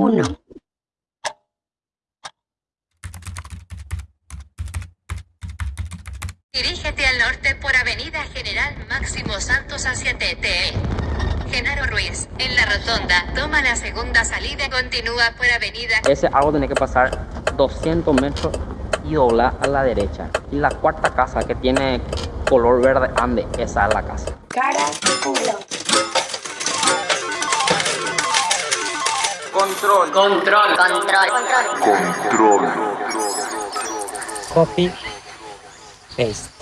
1. Dirígete al norte por Avenida General Máximo Santos hacia TTE. Genaro Ruiz, en la rotonda, toma la segunda salida y continúa por Avenida... Ese árbol tiene que pasar 200 metros y doblar a la derecha. Y la cuarta casa que tiene color verde ande, esa es la casa. Cara culo. Control. Control. Control. Control. Copy. Paste.